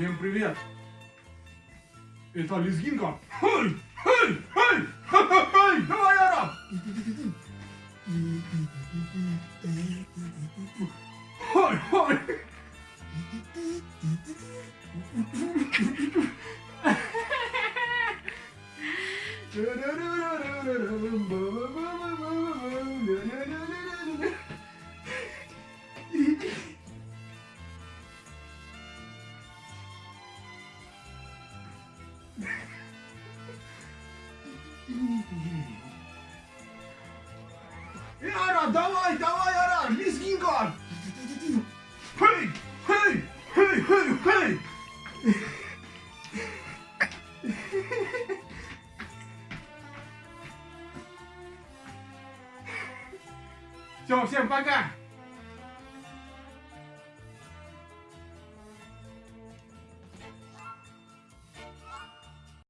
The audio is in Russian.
Всем привет! Это лезгинка. Хей! Хей! Хей! Хей! Давай, Ара! Хей! Хей! Яра, давай, давай, Яра, лезгинка! Хей! Хей! Хей! Хей! Хей! Все, всем пока!